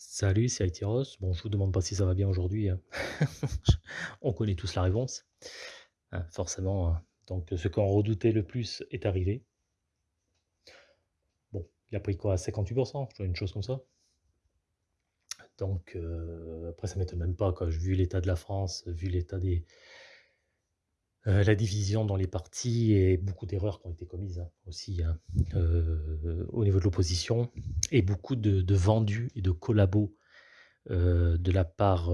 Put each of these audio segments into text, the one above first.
Salut, c'est Aïtiros. Bon, je vous demande pas si ça va bien aujourd'hui, hein. On connaît tous la réponse, hein, forcément, hein. Donc, ce qu'on redoutait le plus est arrivé. Bon, il a pris quoi? 58 tu vois? Une chose comme ça. Donc, heu, après ça m'étonne même pas quoi, vu l'état de la France, vu l'état des heu, la division dans les partis et beaucoup d'erreurs qui ont été commises, hein, aussi, hein, heu, au niveau de l'opposition et beaucoup de vendus et de collabos, heu, de la part,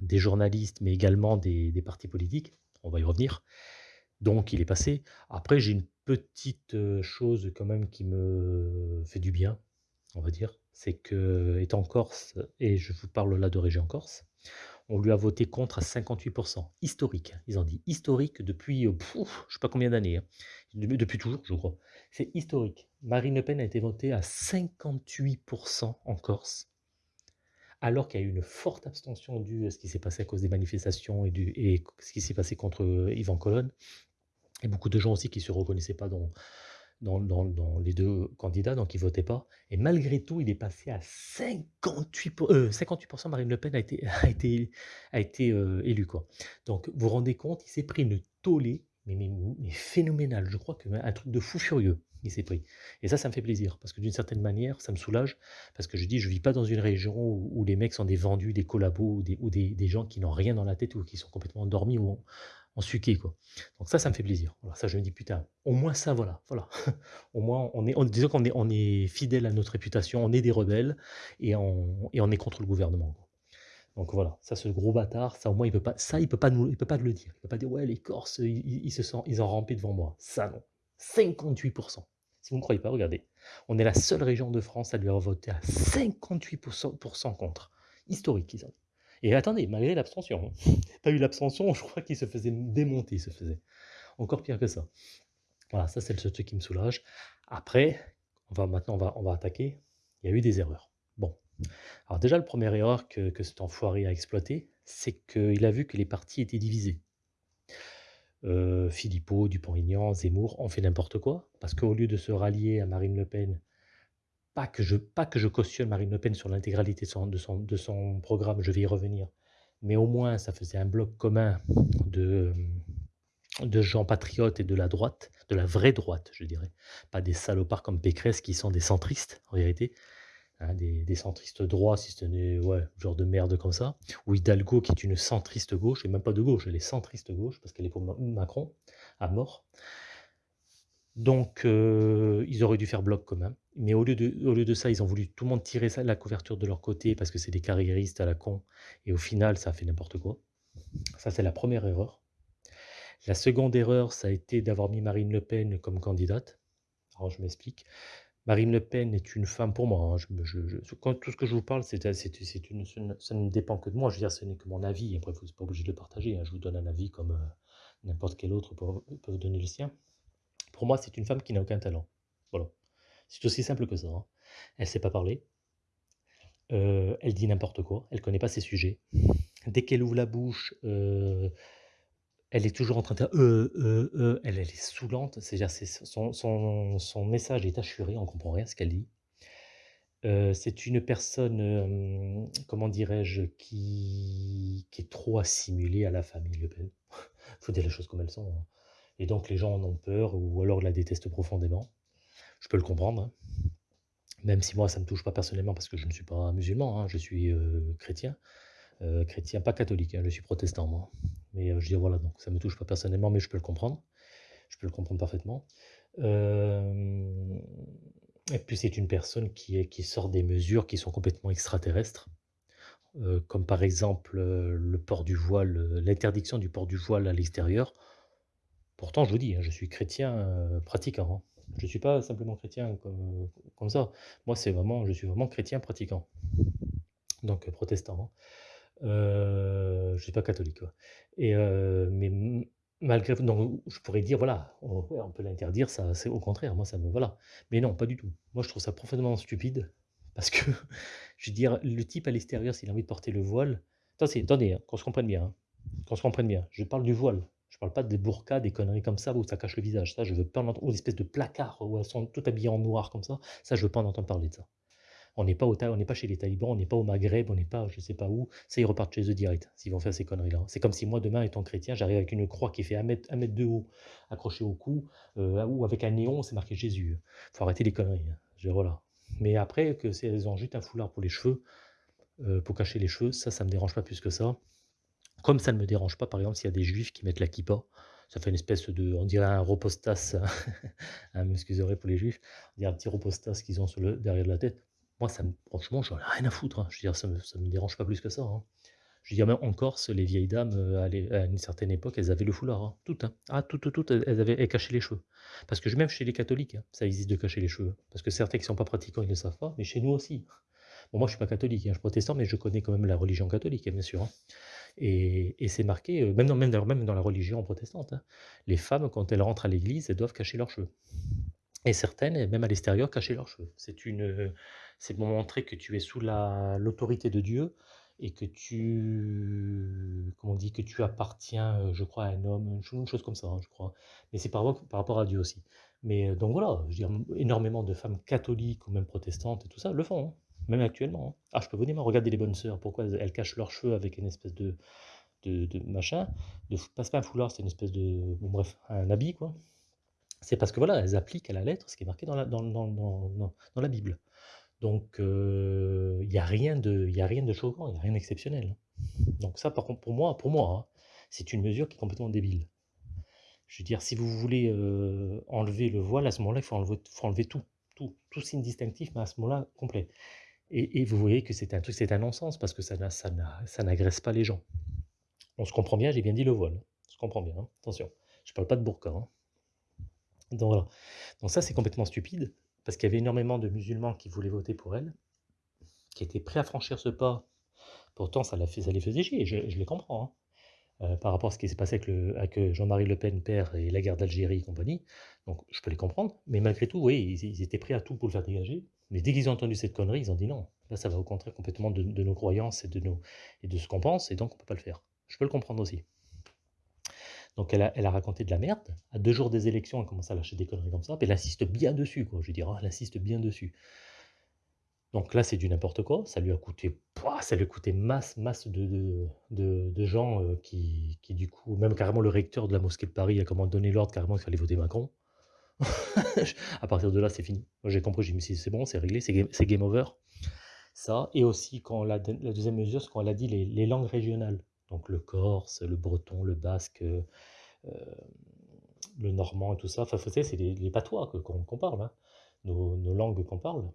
des journalistes, mais également des partis politiques. On va y revenir. Donc il est passé. Après j'ai une petite, chose quand même qui me fait du bien, on va dire. C'est qu'étant corse et je vous parle là de région Corse, on lui a voté contre à 58% Historique, ils ont dit historique depuis, heu, je sais pas combien d'années, hein. Depuis toujours, je crois. C'est historique. Marine Le Pen a été votée à 58% en Corse alors qu'il y a eu une forte abstention due à ce qui s'est passé à cause des manifestations et du et ce qui s'est passé contre, heu, Yvan Colonne et beaucoup de gens aussi qui se reconnaissaient pas dans dans les 2 candidats, donc ils votaient pas et malgré tout, il est passé à 58 pour heu, 58 Marine Le Pen a été a été a été, heu, élue, quoi. Donc vous vous rendez compte, il s'est pris une tollée, mais mais mais phénoménale. Je crois qu'un truc de fou furieux, il s'est pris et ça, ça me fait plaisir parce que d'une certaine manière, ça me soulage parce que je dis: «Je vis pas dans une région où où les mecs sont des vendus, des collabos ou des ou des des gens qui n'ont rien dans la tête ou qui sont complètement endormis ou en suqué, quoi. Donc ça, ça me fait plaisir. Voilà, ça je me dis: «Putain, au moins ça, voilà, voilà. Au moins on est on disons qu'on est on est fidèle à notre réputation, on est des rebelles et on et on est contre le gouvernement, quoi». Donc voilà, ça ce gros bâtard, ça au moins il peut pas ça il peut pas nous il peut pas le dire. Il peut pas dire: «Ouais les Corses, ils ils se sont ils ont rampé devant moi». Ça non. 58% Si vous ne croyez pas, regardez. On est la seule région de France à lui avoir voté à 58% contre. Historique, ils ont. Et attendez, malgré l'abstention. Pas eu l'abstention, je crois qu'il se faisait démonter, il se faisait. Encore pire que ça. Voilà, ça c'est le truc qui me soulage. Après, on va maintenant on va attaquer. Il y a eu des erreurs. Bon. Alors déjà, la première erreur que cet enfoiré a exploité, c'est qu'il a vu que les partis étaient divisés. Heu, Philippot, Dupont-Aignan, Zemmour ont fait n'importe quoi, parce qu'au lieu de se rallier à Marine Le Pen, pas que je pas que je cautionne Marine Le Pen sur l'intégralité de son de son programme, je vais y revenir, mais au moins ça faisait un bloc commun de, de gens patriotes et de la droite, de la vraie droite, je dirais. Pas des salopards comme Pécresse qui sont des centristes, en vérité, hein, des des centristes droits, si ce n'est, ouais, genre de merde comme ça. Ou Hidalgo qui est une centriste gauche et même pas de gauche, elle est centriste gauche parce qu'elle est pour Macron, à mort. Donc heu, ils auraient dû faire bloc commun, mais au lieu de au lieu de ça, ils ont voulu tout le monde tirer ça la couverture de leur côté parce que c'est des carriéristes à la con et au final, ça a fait n'importe quoi. Ça, c'est la première erreur. La seconde erreur, ça a été d'avoir mis Marine Le Pen comme candidate. Alors je m'explique. Marine Le Pen est une femme pour moi, hein, quand tout ce que je vous parle, c'est ça ne dépend que de moi, je veux dire, ce n'est que mon avis, après vous êtes pas obligé de le partager, hein. Je vous donne un avis comme, heu, n'importe quel autre peut peut donner le sien. Pour moi, c'est une femme qui n'a aucun talent. Voilà. C'est aussi simple que ça, hein. Elle sait pas parler. Heu, elle dit n'importe quoi, elle connaît pas ses sujets. Dès qu'elle ouvre la bouche, heu, elle est toujours en train de faire: «Heu, heu, heu», elle elle est saoulante, c'est-à-dire c'est son son son message est assuré, on comprend rien à ce qu'elle dit. C'est une personne, comment dirais-je? Qui qui est trop assimilée à la famille Le Pen. Faut dire les choses comme elles sont, hein. Et donc les gens en ont peur ou alors la détestent profondément. Je peux le comprendre, hein. Même si moi ça me touche pas personnellement parce que je ne suis pas musulman, hein, je suis, heu, chrétien, heu, chrétien pas catholique, hein, je suis protestant moi. Mais, heu, je dire voilà, donc ça me touche pas personnellement, mais je peux le comprendre. Je peux le comprendre parfaitement. Hem et puis c'est une personne qui qui sort des mesures qui sont complètement extraterrestres, comme par exemple, le port du voile, l'interdiction du port du voile à l'extérieur. Pourtant, je vous dis, hein, je suis chrétien, heu, pratiquant, hein. Je suis pas simplement chrétien comme, comme ça. Moi, c'est vraiment je suis vraiment chrétien pratiquant. Donc, heu, protestant, hein. Je suis pas catholique, et mais malgré donc je pourrais dire voilà, on on peut l'interdire, ça c'est au contraire, moi ça me voilà. Mais non, pas du tout. Moi, je trouve ça profondément stupide parce que je veux dire, le type à l'extérieur, s'il a envie de porter le voile attendez, attendez, qu'on se comprenne bien, qu'on se comprenne bien. Je parle du voile. Je parle pas des burqas, des conneries comme ça où ça cache le visage. Ça, je veux pas en entendre ou l'espèce de placard où elles sont toutes habillées en noir comme ça. Ça, je veux pas en entendre parler de ça. On n'est pas, au on n'est pas chez les talibans, on n'est pas au Maghreb, on n'est pas je sais pas où. Ça, ils repartent chez eux direct, s'ils vont faire ces conneries-là. C'est comme si moi, demain, étant chrétien, j'arrive avec une croix qui fait un mètre, un de haut, accrochée au cou, euh, ou avec un néon, c'est marqué Jésus. faut arrêter les conneries. Hein. Mais après, que c'est elles ont juste un foulard pour les cheveux, euh, pour cacher les cheveux, ça, ça me dérange pas plus que ça. Comme ça ne me dérange pas, par exemple, s'il y a des juifs qui mettent la kippa, ça fait une espèce de, on dirait un repostas, hein, m'excuserez pour les juifs, on dirait un petit repostas qu'ils ont sur le, derrière la tête. Moi, ça me, franchement, j'en ai rien à foutre. Hein. Je veux dire, ça me, me dérange pas plus que ça. Hein. Je veux dire, même en Corse, les vieilles dames, euh, à, une certaine époque, elles avaient le foulard. Toutes. Ah, toutes, toutes, elles avaient elles cachaient les cheveux. Parce que même chez les catholiques, ça existe de cacher les cheveux. Parce que certains qui ne sont pas pratiquants, ils ne le savent pas, mais chez nous aussi. Moi, je ne suis pas catholique, je suis protestant, mais je connais quand même la religion catholique, bien sûr. Et, c'est marqué, euh, même dans, la religion protestante, hein. les femmes, quand elles rentrent à l'église, elles doivent cacher leurs cheveux. Et certaines, même à l'extérieur, cacher leurs cheveux. C'est pour montrer que tu es sous l'autorité de Dieu et que tu, comment on dit, que tu appartiens, euh, je crois, à un homme, une chose comme ça, hein, je crois. Mais c'est par, rapport à Dieu aussi. Mais euh, donc voilà, énormément de femmes catholiques ou même protestantes et tout ça le font. Hein même actuellement. Hein. Ah, je peux vous dire, regardez les bonnes sœurs, pourquoi elles, cachent leurs cheveux avec une espèce de, de, machin, de, pas, pas un foulard, c'est une espèce de, bref, un habit, quoi. C'est parce que voilà, elles appliquent à la lettre ce qui est marqué dans la, Bible. Donc, euh, il n'y a, rien de, a rien de choquant, il n'y a rien d'exceptionnel. Donc ça, par contre, pour moi, hein, c'est une mesure qui est complètement débile. Je veux dire, si vous voulez euh, enlever le voile, à ce moment-là, il faut enlever, tout signe distinctif, mais à ce moment-là, complet. Et, vous voyez que c'est un truc, c'est un non-sens, parce que ça, n'agresse pas les gens. On se comprend bien, j'ai bien dit le voile. On se comprend bien, hein. attention. Je ne parle pas de burqa. Hein. Donc ça, c'est complètement stupide, parce qu'il y avait énormément de musulmans qui voulaient voter pour elle, qui étaient prêts à franchir ce pas. Pourtant, ça, les faisait chier, je, les comprends. Hein. Euh, par rapport à ce qui s'est passé avec, avec euh, Jean-Marie Le Pen, père, et la guerre d'Algérie et compagnie. Donc je peux les comprendre, mais malgré tout, oui, ils, étaient prêts à tout pour le faire dégager. Mais dès qu'ils ont entendu cette connerie, ils ont dit non. Là, ça va au contraire complètement de, nos croyances et de, nos, et de ce qu'on pense, et donc on ne peut pas le faire. Je peux le comprendre aussi. Donc elle a, elle a, raconté de la merde. À deux jours des élections, elle commence à lâcher des conneries comme ça. Elle insiste bien dessus, quoi. Je veux dire, oh, elle insiste bien dessus. Donc là, c'est du n'importe quoi. Ça lui a coûté, ça lui a coûté masse, masse de, de, gens euh, qui, qui, du coup, même carrément le recteur de la mosquée de Paris a comment donné l'ordre carrément qu'il fallait voter Macron. à partir de là, c'est fini. J'ai compris, j'ai dit, c'est bon, c'est réglé, c'est game, over. Ça, et aussi quand la, la deuxième mesure, c'est quand elle a dit les, langues régionales. Donc le corse, le breton, le basque, euh, le normand et tout ça. Enfin, c'est les, patois qu'on parle, hein. nos, nos langues qu'on parle.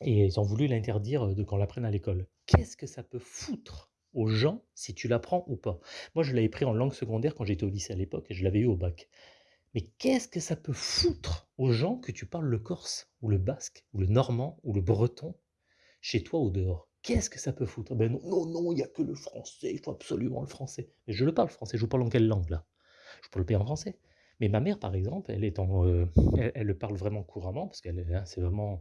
Et ils ont voulu l'interdire de qu'on l'apprenne à l'école. Qu'est-ce que ça peut foutre aux gens si tu l'apprends ou pas? Moi, je l'avais pris en langue secondaire quand j'étais au lycée à l'époque et je l'avais eu au bac. Mais qu'est-ce que ça peut foutre aux gens que tu parles le corse ou le basque ou le normand ou le breton chez toi ou dehors? Qu'est-ce que ça peut foutre? Ben non, non, non, il n'y a que le français, il faut absolument le français. Mais je le parle français, je vous parle en quelle langue là? Je peux le payer en français. Mais ma mère, par exemple, elle, est en, euh, elle, le parle vraiment couramment, parce qu'elle hein, c'est vraiment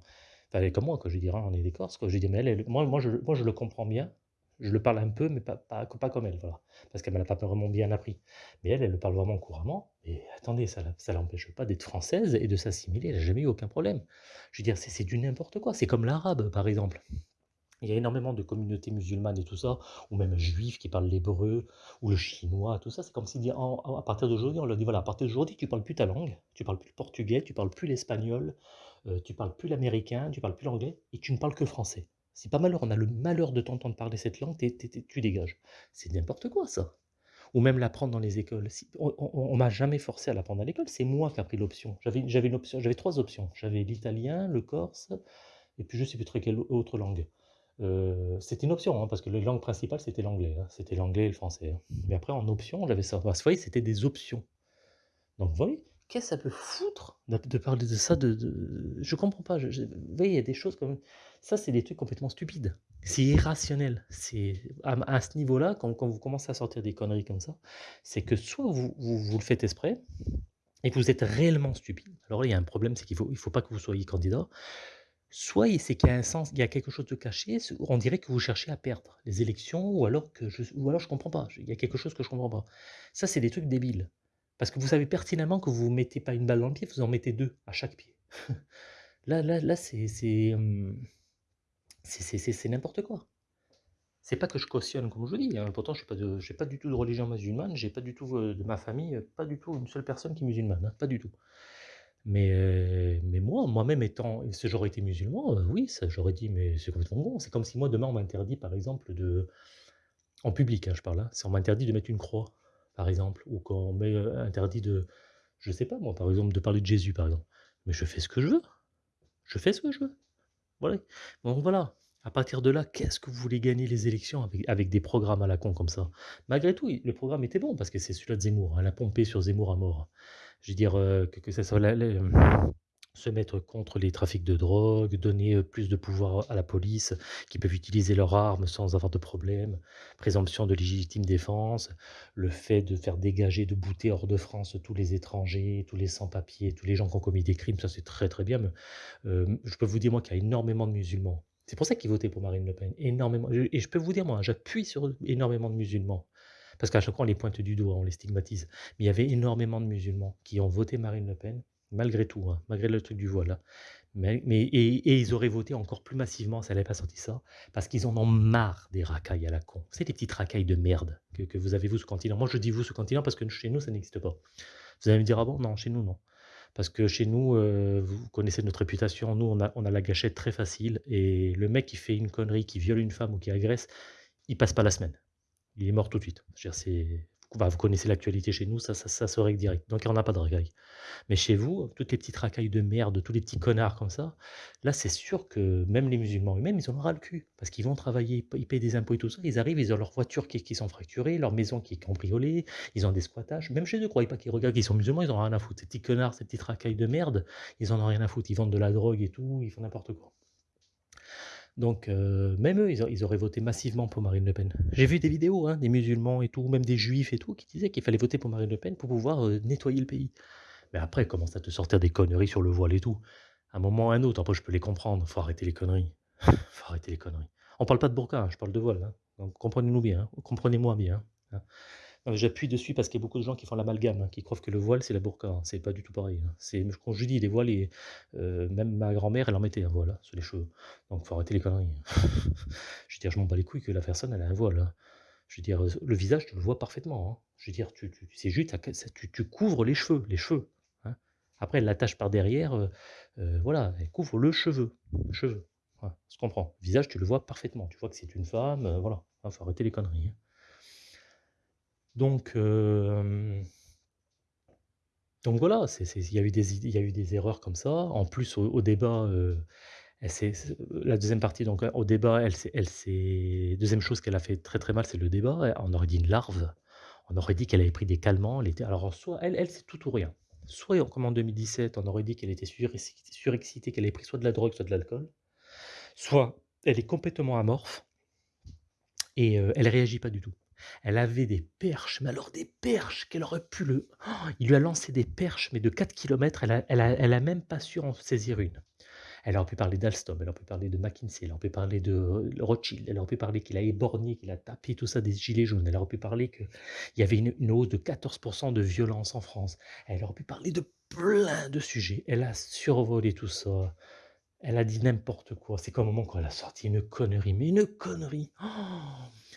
elle est comme moi, quand je dirais, on est des Corses. Je dis, mais moi, moi, je le comprends bien. Je le parle un peu, mais pas, pas, comme elle, voilà. Parce qu'elle ne l'a pas vraiment bien appris. Mais elle, elle le parle vraiment couramment. Et attendez, ça ne l'empêche pas d'être française et de s'assimiler. Elle n'a jamais eu aucun problème. Je veux dire, c'est du n'importe quoi. C'est comme l'arabe, par exemple. Il y a énormément de communautés musulmanes et tout ça, ou même juifs qui parlent l'hébreu, ou le chinois, tout ça. C'est comme si à partir d'aujourd'hui, on leur dit voilà, à partir d'aujourd'hui, tu parles plus ta langue, tu parles plus le portugais, tu parles plus l'espagnol, euh, tu parles plus l'américain, tu parles plus l'anglais, et tu ne parles que français. C'est pas malheur, on a le malheur de t'entendre parler cette langue, tu dégages. C'est n'importe quoi ça. Ou même l'apprendre dans les écoles. on, ne m'a jamais forcé à l'apprendre à l'école, c'est moi qui ai pris l'option. J'avais, option, j'avais trois options. J'avais l'italien, le corse, et puis je ne sais plus très quelle autre langue. Euh, c'était une option, hein, parce que les langues principales, c'était l'anglais. Hein. C'était l'anglais et le français. Hein. Mais après, en option, j'avais ça. Vous voyez, c'était des options. Donc, vous voyez, qu'est-ce que ça peut foutre de, parler de ça de, de... Je comprends pas. vous voyez, il y a des choses comme... Ça, c'est des trucs complètement stupides. C'est irrationnel. C'est à, ce niveau-là, quand, vous commencez à sortir des conneries comme ça, c'est que soit vous, le faites exprès, et que vous êtes réellement stupide. Alors il y a un problème, c'est qu'il faut, faut pas que vous soyez candidat. Soit il y a quelque chose de caché, on dirait que vous cherchez à perdre les élections, ou alors je, ou alors je comprends pas. Il y a quelque chose que je comprends pas. Ça, c'est des trucs débiles. Parce que vous savez pertinemment que vous ne mettez pas une balle dans le pied, vous en mettez deux à chaque pied. là, là, là, c'est, C'est n'importe quoi. C'est pas que je cautionne comme je vous dis, hein, pourtant je suis pas du tout de religion musulmane, j'ai pas du tout, heu, de ma famille, heu, pas du tout une seule personne qui est musulmane, hein, pas du tout. Mais heu, mais moi, moi-même étant si j'aurais été musulman, oui, j'aurais dit: «Mais c'est complètement con». C'est comme si moi demain on m'interdit par exemple de en public, hein, je parle, hein, si on m'interdit de mettre une croix, par exemple, ou qu'on met, heu, interdit de je sais pas moi, par exemple, de parler de Jésus, par exemple. Mais je fais ce que je veux, je fais ce que je veux. Voilà. Donc voilà, à partir de là, qu'est-ce que vous voulez gagner les élections avec avec des programmes à la con comme ça? Malgré tout, le programme était bon parce que c'est celui-là de Zemmour, elle a pompé sur Zemmour à mort. Je veux dire, heu, que que ça soit la se mettre contre les trafics de drogue, donner, plus de pouvoir à la police, qui peuvent utiliser leurs armes sans avoir de problème, présomption de légitime défense, le fait de faire dégager, de bouter hors de France tous les étrangers, tous les sans-papiers, tous les gens qui ont commis des crimes, ça c'est très, très bien, mais je peux vous dire moi qu'il y a énormément de musulmans. C'est pour ça qu'ils votaient pour Marine Le Pen, énormément et je peux vous dire moi, j'appuie sur énormément de musulmans. Parce qu'à chaque fois on les pointe du doigt, on les stigmatise. Mais il y avait énormément de musulmans qui ont voté Marine Le Pen, malgré tout, hein, malgré le truc du voile, hein. Mais et ils auraient voté encore plus massivement si elle avait pas sorti ça, parce qu'ils en ont marre des racailles à la con. C'est des petites racailles de merde que vous avez vous le continent. Moi je dis vous le continent parce que chez nous ça n'existe pas. Vous allez me dire: «Ah bon?» non, chez nous non. Parce que chez nous, heu, vous connaissez notre réputation, nous on a on a la gâchette très facile et le mec qui fait une connerie, qui viole une femme ou qui agresse, il passe pas la semaine. Il est mort tout de suite. C'est bah, vous connaissez l'actualité chez nous, ça ça ça se règle direct. Donc on n'a pas de racailles. Mais chez vous, toutes les petites racailles de merde, tous les petits connards comme ça, là, c'est sûr que même les musulmans eux-mêmes, ils en ont ras le cul. Parce qu'ils vont travailler, ils pa ils payent des impôts et tout ça, ils arrivent, ils ont leur voiture qui qui sont fracturées, leur maison qui est cambriolée, ils ont des squattages. Même chez eux, croyez pas qu'ils regardent qu'ils sont musulmans, ils en ont rien à foutre. Ces petits connards, ces petites racailles de merde, ils en ont rien à foutre. Ils vendent de la drogue et tout, ils font n'importe quoi. Donc heu, même eux, ils au ils auraient voté massivement pour Marine Le Pen. J'ai vu des vidéos, hein, des musulmans et tout, même des juifs et tout, qui disaient qu'il fallait voter pour Marine Le Pen pour pouvoir, heu, nettoyer le pays. Mais après, commence à te sortir des conneries sur le voile et tout? À un moment ou à un autre, après je peux les comprendre, faut arrêter les conneries. Faut arrêter les conneries. On parle pas de burqa, hein, je parle de voile, hein, donc comprenez-nous bien, hein, comprenez-moi bien, hein. J'appuie dessus parce qu'il y a beaucoup de gens qui font l'amalgame, hein, qui croient que le voile, c'est la burqa, hein. C'est pas du tout pareil, hein. C'est je dis les voiles et heu, même ma grand-mère, elle en mettait un voile, hein, sur les cheveux. Donc faut arrêter les conneries. Je veux dire, je m'en bats les couilles que la personne, elle a un voile. Je veux dire, heu, le visage, tu le vois parfaitement. Je veux dire, tu c'est juste tu couvres les cheveux les cheveux. Après elle l'attache par derrière, voilà, elle couvre le cheveu, le cheveu. Visage, tu le vois parfaitement. Tu vois que c'est une femme, voilà. Faut arrêter les conneries. Donc hem donc voilà, il y a eu des y a eu des erreurs comme ça. En plus, au débat, s la 2e partie donc au débat, elle 2e chose qu'elle a fait très, très mal, c'est le débat. On aurait dit une larve. On aurait dit qu'elle avait pris des calmants, alors soit elle elle, c'est tout ou rien. Soit comme en 2017, on aurait dit qu'elle était surexci surexcitée, qu'elle avait pris soit de la drogue, soit de l'alcool. Soit elle est complètement amorphe et heu, elle réagit pas du tout. Elle avait des perches, mais alors des perches qu'elle aurait pu le il lui a lancé des perches, mais de 4 kilomètres, elle a elle a elle a même pas su en saisir une. Elle aurait pu parler d'Alstom, elle aurait pu parler de McKinsey, elle aurait pu parler de Rothschild, elle aurait pu parler qu'il a éborgné, qu'il a tapé tout ça des gilets jaunes, elle aurait pu parler qu'il y avait une hausse de 14% de violence en France. Elle aurait pu parler de plein de sujets. Elle a survolé tout ça. Elle a dit n'importe quoi. C'est comme au moment quand elle a sorti une connerie, mais une connerie!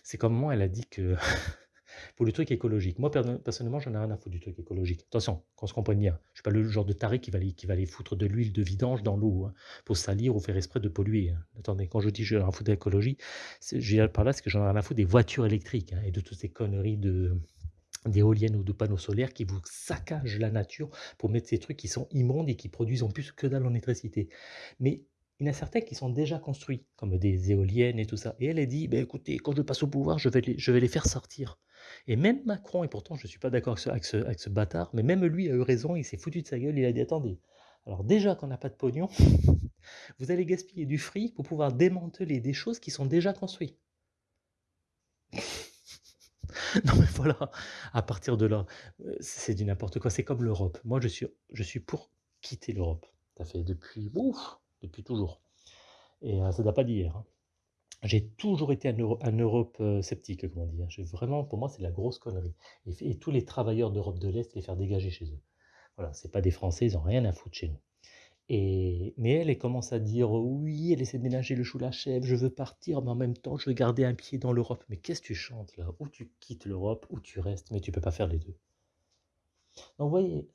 C'est comme moment elle a dit que pour le truc écologique. Moi perso personnellement, j'en ai rien à foutre du truc écologique. Attention, qu'on se comprenne bien. Je suis pas le genre de taré qui va aller qui va aller foutre de l'huile de vidange dans l'eau, hein, pour salir ou faire exprès de polluer, hein. Attendez, quand je dis: «J'en ai rien à foutre de l'écologie», c'est je veux dire par là, c'est que j'en ai rien à foutre des voitures électriques, hein et de toutes ces conneries de d'éoliennes ou de panneaux solaires qui vous saccagent la nature pour mettre ces trucs qui sont immondes et qui produisent en plus que dalle en électricité. Mais il y en a certains qui sont déjà construits, comme des éoliennes et tout ça et elle, elle dit: «Beh, écoutez, quand je passe au pouvoir, je vais les je vais les faire sortir» et même Macron et pourtant je suis pas d'accord avec ce avec ce bâtard, mais même lui a eu raison, il s'est foutu de sa gueule, il a dit: «Attendez, alors déjà qu'on n'a pas de pognon, vous allez gaspiller du fric pour pouvoir démanteler des choses qui sont déjà construits». Non mais voilà, à partir de là, heu, c'est du n'importe quoi. C'est comme l'Europe. Moi je suis je suis pour quitter l'Europe. Ça fait depuis, ouf, depuis toujours et heu, ça date pas d'hier, hein. J'ai toujours été un Euro un Europe, heu, sceptique comme on dit, hein. J'ai vraiment pour moi, c'est de la grosse connerie et tous les travailleurs d'Europe de l'Est, les faire dégager chez eux. Voilà, c'est pas des Français, ils ont rien à foutre chez nous Et mais elle, elle commence à dire: «Oui», elle essaie de ménager le chou la chèvre: «Je veux partir, mais en même temps, je veux garder un pied dans l'Europe». Mais qu'est-ce que tu chantes là? Ou tu quittes l'Europe ou tu restes, mais tu peux pas faire les 2. Donc vous voyez,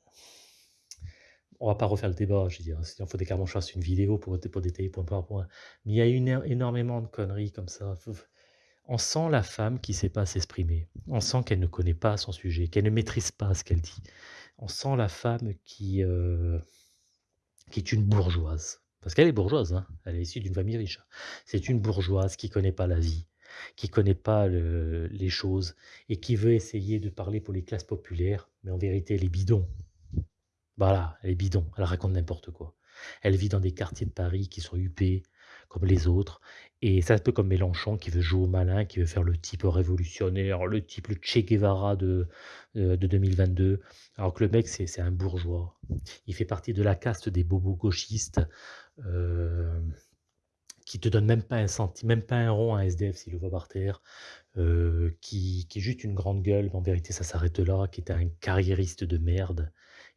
on va pas refaire le débat, je veux dire, il faudrait carrément que je fasse une vidéo pour détailler point par point. Mais il y a énormément de conneries comme ça. on sent la femme qui sait pas s'exprimer. On sent qu'elle ne connaît pas son sujet, qu'elle ne maîtrise pas ce qu'elle dit. On sent la femme qui, heu qui est une bourgeoise. Parce qu'elle est bourgeoise, hein, elle est issue d'une famille riche. C'est une bourgeoise qui connaît pas la vie, qui connaît pas le les choses et qui veut essayer de parler pour les classes populaires, mais en vérité, elle est bidon. Voilà, elle est bidon, elle raconte n'importe quoi. Elle vit dans des quartiers de Paris qui sont huppés, comme les autres. Et c'est un peu comme Mélenchon qui veut jouer au malin, qui veut faire le type révolutionnaire, le type le Che Guevara de, euh, de 2022. Alors que le mec, c'est un bourgeois. Il fait partie de la caste des bobos gauchistes euh, qui te donne même pas un centime, même pas un rond à SDF s'il le voit par terre, euh, qui, qui est juste une grande gueule, mais en vérité ça s'arrête là, qui est un carriériste de merde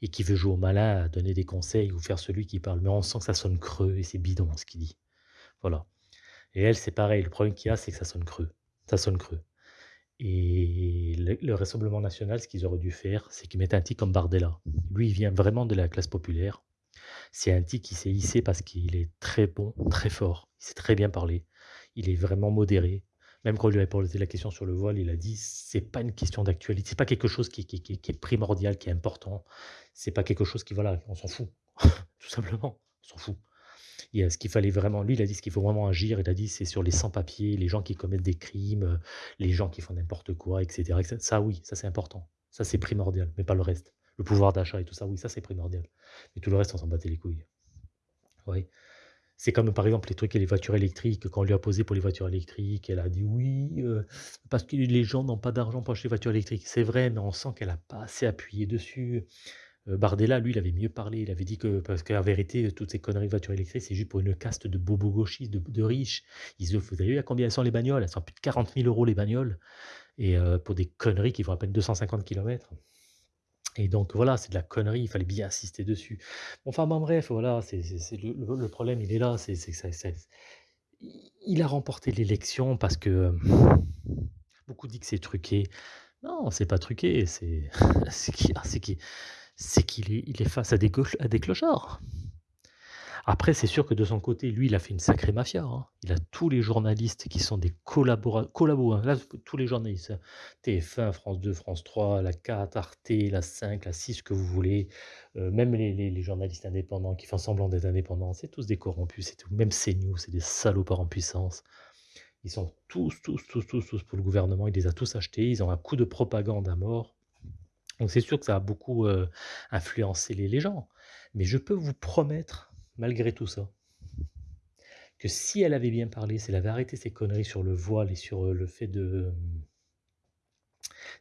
et qui veut jouer au malin, donner des conseils ou faire celui qui parle. Mais on sent que ça sonne creux et c'est bidon ce qu'il dit. Voilà. Et elle, c'est pareil. Le problème qu'il y a, c'est que ça sonne creux. Ça sonne creux. Et le, Rassemblement national, ce qu'ils auraient dû faire, c'est qu'ils mettent un type comme Bardella. Lui, il vient vraiment de la classe populaire. C'est un type qui s'est hissé parce qu'il est très bon, très fort. Il sait très bien parler. Il est vraiment modéré. Même quand on lui a posé la question sur le voile, il a dit c'est pas une question d'actualité, c'est pas quelque chose qui, est primordial, qui est important. C'est pas quelque chose qui voilà, on s'en fout, tout simplement, on s'en fout. Et ce qu'il fallait vraiment, lui, il a dit ce qu'il faut vraiment agir. Il a dit c'est sur les sans-papiers, les gens qui commettent des crimes, les gens qui font n'importe quoi, etc., Ça, oui, ça c'est important. Ça c'est primordial, mais pas le reste. Le pouvoir d'achat et tout ça, oui, ça c'est primordial. Mais tout le reste, on s'en battait les couilles. Oui. C'est comme par exemple les trucs et les voitures électriques. Quand on lui a posé pour les voitures électriques, elle a dit oui, euh, parce que les gens n'ont pas d'argent pour acheter les voitures électriques. C'est vrai, mais on sent qu'elle n'a pas assez appuyé dessus. Euh, Bardella, lui, il avait mieux parlé. Il avait dit que, parce qu'en vérité, toutes ces conneries de voitures électriques, c'est juste pour une caste de bobos gauchistes, de, riches. Ils vous avez vu à combien elles sont les bagnoles? Elles sont plus de 40 000 euros les bagnoles. Et euh, pour des conneries qui font à peine 250 km. Et donc voilà, c'est de la connerie, il fallait bien insister dessus. Enfin bref, voilà, c'est le, problème, il est là, c'est il a remporté l'élection parce que beaucoup disent que c'est truqué. Non, c'est pas truqué, c'est qu'il est, il est face à des, à des clochards. Après, c'est sûr que de son côté, lui, il a fait une sacrée mafia. Hein. Il a tous les journalistes qui sont des collaborateurs, hein. Tous les journalistes, hein. TF1, France 2, France 3, la 4, Arte, la 5, la 6, ce que vous voulez. Euh, même les, journalistes indépendants qui font semblant d'être indépendants, c'est tous des corrompus, c'est tout. Même CNews, c'est des salopards en puissance. Ils sont tous, tous, tous, tous, tous pour le gouvernement. Il les a tous achetés. Ils ont un coup de propagande à mort. Donc c'est sûr que ça a beaucoup euh, influencé les gens. Mais je peux vous promettre malgré tout ça, que si elle avait bien parlé, si elle avait arrêté ses conneries sur le voile et sur euh, le fait de euh,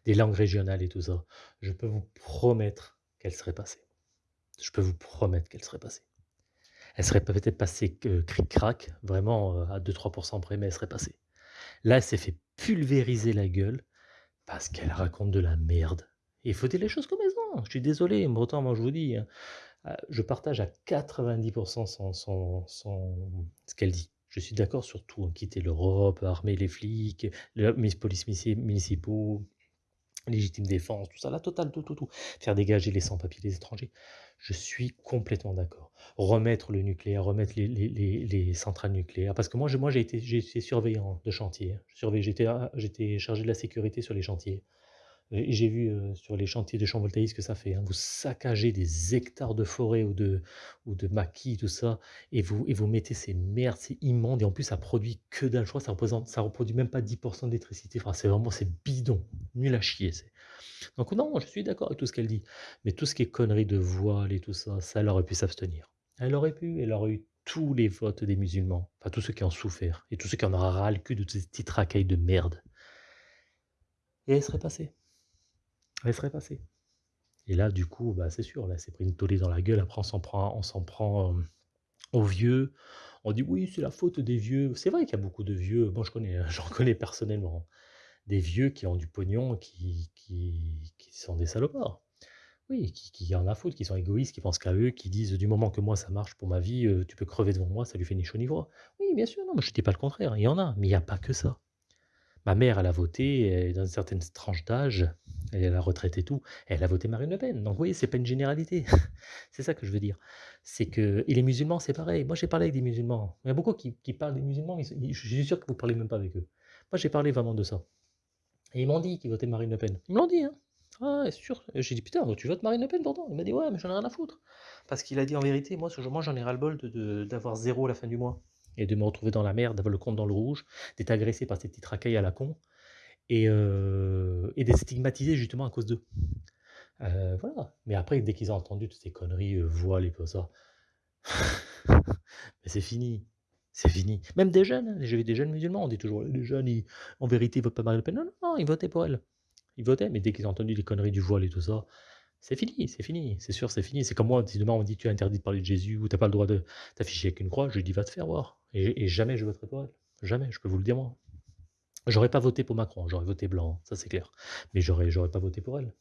des langues régionales et tout ça, je peux vous promettre qu'elle serait passée. Je peux vous promettre qu'elle serait passée. Elle serait peut-être passée euh, cric-crac, vraiment à 2-3% près, mais elle serait passée. Là, elle s'est fait pulvériser la gueule parce qu'elle raconte de la merde. Il faut dire les choses comme elles sont. Je suis désolé, mais autant moi je vous dis, hein, je partage à 90% ce qu'elle dit. Je suis d'accord sur tout, hein, quitter l'Europe, armer les flics, les polices municipaux, légitime défense, tout ça, la totale, tout, tout, tout. Faire dégager les sans-papiers des étrangers. Je suis complètement d'accord. Remettre le nucléaire, remettre les, centrales nucléaires. Parce que moi, moi j'ai été, surveillant de chantier. J'étais chargé de la sécurité sur les chantiers. Et j'ai vu sur les chantiers de champs voltaïques que ça fait. Hein. Vous saccagez des hectares de forêt ou de, ou de maquis, tout ça, et vous, et vous mettez ces merdes, c'est immonde, et en plus ça produit que dalle. Je crois ça représente, ça reproduit même pas 10% d'électricité. Enfin, c'est vraiment, c'est bidon, nul à chier. Donc non, je suis d'accord avec tout ce qu'elle dit. Mais tout ce qui est conneries de voile et tout ça, ça, elle aurait pu s'abstenir. Elle aurait pu, elle aurait eu tous les votes des musulmans, enfin tous ceux qui ont souffert, et tous ceux qui en auraient ras le cul de ces petites racailles de merde. Et elle serait passée elle serait passée. Et là, du coup, bah, c'est sûr, là, c'est pris une tollée dans la gueule. Après, on s'en prend, on s'en prend aux vieux. On dit oui, c'est la faute des vieux. C'est vrai qu'il y a beaucoup de vieux. Moi, je connais, j'en connais personnellement des vieux qui ont du pognon, qui, sont des salopards. Oui, qui qui en a à foutre, qui sont égoïstes, qui pensent qu'à eux, qui disent: «Du moment que moi ça marche pour ma vie, heu, tu peux crever devant moi, ça lui fait ni chaud ni froid». Oui, bien sûr, non, moi je dis pas le contraire, il y en a, mais il y a pas que ça. Ma mère, elle a voté, dans une certaine tranche d'âge, elle est à la retraite et tout, elle a voté Marine Le Pen. Donc vous voyez, c'est pas une généralité. C'est ça que je veux dire. C'est que et les musulmans, c'est pareil. Moi, j'ai parlé avec des musulmans. Il y a beaucoup qui parlent des musulmans, je suis sûr que vous parlez même pas avec eux. Moi, j'ai parlé vraiment de ça et ils m'ont dit qu'ils votaient Marine Le Pen. Ils me l'ont dit, hein. «Ah sûr?» j'ai dit: «Putain, tu votes Marine Le Pen pourtant?» il m'a dit: «Ouais, mais j'en ai rien à foutre». Parce qu'il a dit en vérité: «Moi, ce jour moi j'en ai ras-le-bol d'avoir 0 à la fin du mois et de me retrouver dans la merde, d'avoir le compte dans le rouge, d'être agressé par ces petites racailles à la con et heu et d'être stigmatisé justement à cause d'eux». Heu, voilà. Mais après, dès qu'ils ont entendu toutes ces conneries, heu, voile et tout ça, c'est fini, c'est fini. Même des jeunes, hein, j'ai vu des jeunes musulmans, on dit toujours: «Les jeunes, ils en vérité, ils votent pas Marine Le Pen». Non, non, non, ils votaient pour elle. Ils votaient, mais dès qu'ils ont entendu les conneries du voile et tout ça, c'est fini, c'est fini, c'est sûr, c'est fini. C'est comme moi, si demain on dit: «Tu es interdit de parler de Jésus» ou «Tu as pas le droit de t'afficher avec une croix», je dis: «Va te faire voir» et jamais je voterai pour elle. Jamais, je peux vous le dire moi. J'aurais pas voté pour Macron, j'aurais voté blanc, ça c'est clair. Mais j'aurais j'aurais pas voté pour elle.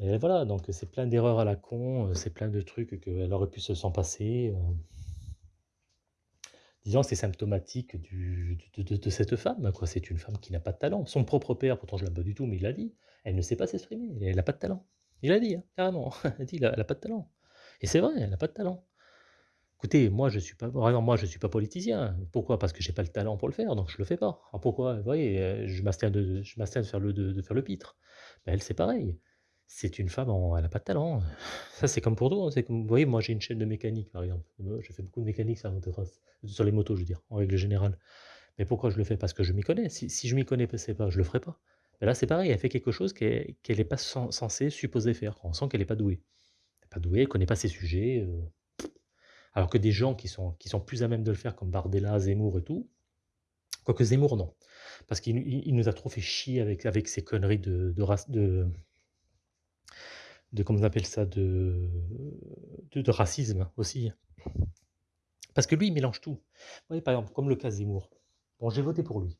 Et voilà, donc c'est plein d'erreurs à la con, heu, c'est plein de trucs qu'elle aurait pu se s'en passer, heu. Disons c'est symptomatique de de cette femme, quoi. C'est une femme qui n'a pas de talent. Son propre père, pourtant je l'aime pas du tout, mais il l'a dit, elle ne sait pas s'exprimer, elle a pas de talent. Il l'a dit, hein, carrément. Il a dit: «Elle a elle a pas de talent» et c'est vrai, elle a pas de talent. Écoutez, moi je suis pas exemple, moi je suis pas politicien. Pourquoi? Parce que j'ai pas le talent pour le faire, donc je le fais pas. Pourquoi? Vous voyez, heu, je m'abstiens de je de faire le de faire le pitre. Bah, elle, c'est pareil. C'est une femme elle a pas de talent. Ça, c'est comme pour tout, hein, c'est comme vous voyez, moi j'ai une chaîne de mécanique, par exemple. Moi, je fais beaucoup de mécanique sur les motos, je veux dire, en règle générale. Mais pourquoi je le fais? Parce que je m'y connais. Si si je m'y connaissais pas, je le ferais pas. Bah, là, c'est pareil, elle fait quelque chose qu'elle qu'elle est pas cen censée, supposée faire. On sent qu'elle est pas douée. Elle est pas douée, elle connaît pas ses sujets, heu, alors que des gens qui sont qui sont plus à même de le faire comme Bardella, Zemmour et tout quoique Zemmour non, parce qu'il il il nous a trop fait chier avec avec ses conneries de de de comment on appelle ça? De de racisme aussi. Parce que lui, il mélange tout. Vous voyez, par exemple, comme le cas Zemmour. Bon, j'ai voté pour lui.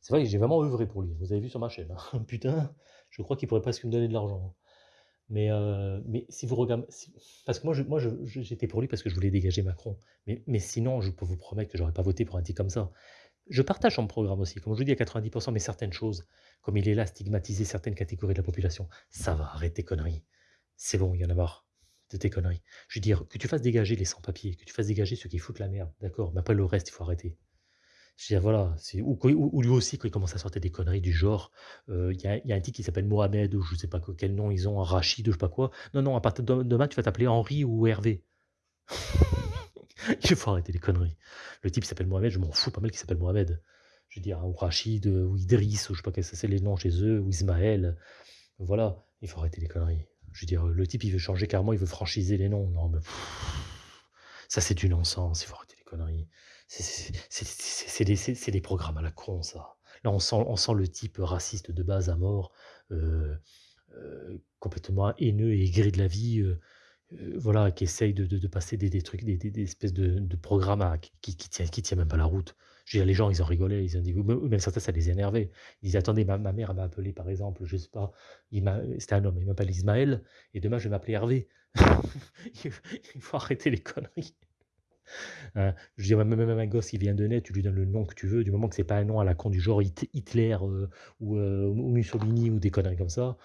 C'est vrai j'ai vraiment œuvré pour lui. Vous avez vu sur ma chaîne, hein. Putain, je crois qu'il pourrait presque me donner de l'argent. Mais heu, mais si vous regardez parce que moi moi j'étais pour lui parce que je voulais dégager Macron. Mais mais sinon, je peux vous promettre que j'aurais pas voté pour un type comme ça. Je partage son programme aussi, comme je vous dis à 90 mais certaines choses, comme il est là stigmatiser certaines catégories de la population, ça va, arrête tes conneries. C'est bon, il y en a marre de tes conneries. Je veux dire, que tu fasses dégager les sans-papiers, que tu fasses dégager ceux qui foutent la merde, d'accord, mais après le reste, il faut arrêter. Je veux dire, voilà, ou lui aussi quand il commence à sortir des conneries du genre, heu, il y a un type qui s'appelle Mohamed ou je sais pas quel nom ils ont, Rachid ou je sais pas quoi. Non, non, à partir de demain, tu vas t'appeler Henri ou Hervé. Il faut arrêter les conneries. Le type s'appelle Mohamed, je m'en fous pas mal qu'il s'appelle Mohamed. Je veux dire, ou Rachid, heu, ou Idriss, ou je sais pas quels c'est les noms chez eux, ou Ismaël. Voilà, il faut arrêter les conneries. Je veux dire, le type, il veut changer carrément, il veut franchiser les noms. Non, mais ça, c'est du non-sens, il faut arrêter les conneries. C'est des des programmes à la con, ça. Là, on sent on sent le type raciste de base à mort, heu heu, complètement haineux et aigri de la vie, heu, voilà, qui essaye de de passer des des trucs, des des espèces de de programmes qui qui tient qui tient même pas la route. Je veux dire, les gens, ils en rigolaient, ils dit ou même certains, ça les énervait. Ils disaient: «Attendez, ma ma mère, m'a appelé, par exemple, je sais pas, c'était un homme, il m'appelle Ismaël et demain, je vais m'appeler Hervé». Il faut arrêter les conneries. Hein, je dire, même un gosse qui vient de naître, tu lui donnes le nom que tu veux, du moment que c'est pas un nom à la con du genre Hit Hitler, heu, ou, heu, ou Mussolini ou des conneries comme ça.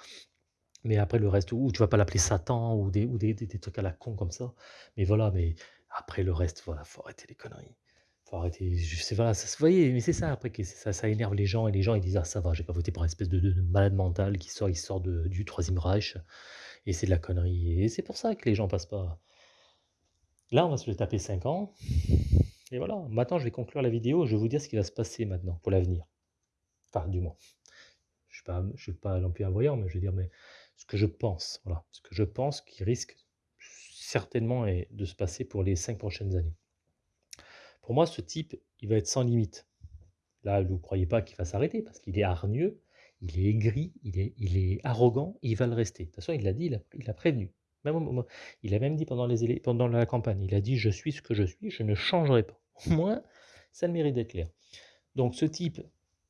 Mais après le reste ou tu vas pas l'appeler Satan ou des ou des des trucs à la con comme ça. Mais voilà, mais après le reste, voilà, faut arrêter les conneries. Faut arrêter, je pas, ça se voyez, mais c'est ça après que ça énerve les gens et les gens ils disent: «Ah ça va, j'ai pas voté pour un espèce de de de malade mental qui sort il sort du troisième Reich et c'est de la connerie» et c'est pour ça que les gens passent pas. Là, on va se taper 5 ans et voilà. Maintenant, je vais conclure la vidéo, je vais vous dire ce qui va se passer maintenant pour l'avenir. Enfin, du moins. Je je suis pas non plus un voyant, mais je veux dire, ce que je pense, voilà. Ce que je pense qui risque certainement de se passer pour les 5 prochaines années. Pour moi, ce type, il va être sans limite. Là, vous croyez pas qu'il va s'arrêter parce qu'il est hargneux, il est aigri, il est il est arrogant, il va le rester. De toute façon, il l'a dit, il a il a prévenu. Il a même dit pendant la campagne, il a dit: «Je suis ce que je suis, je ne changerai pas». Au moins, ça le mérite d'être clair. Donc ce type,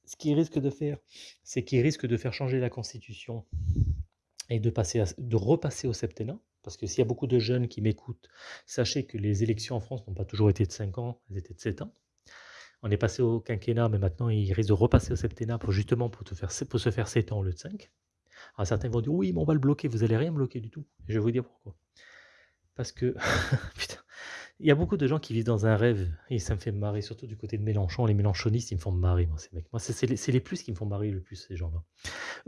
ce qu'il risque de faire, c'est qu'il risque de faire changer la constitution et de passer de repasser au septennat. Parce que s'il y a beaucoup de jeunes qui m'écoutent, sachez que les élections en France n'ont pas toujours été de 5 ans, elles étaient de 7 ans. On est passé au quinquennat, mais maintenant, il risque de repasser au septennat pour justement pour, pour se faire 7 ans au lieu de 5. Alors certains vont dire, oui, mais on va le bloquer, vous allez rien bloquer du tout. je vais vous dire pourquoi. Parce que, putain, il y a beaucoup de gens qui vivent dans un rêve, et ça me fait marrer, surtout du côté de Mélenchon. Les Mélenchonistes, ils me font marrer, moi, ces mecs. Moi, c'est les, plus qui me font marrer le plus, ces gens-là.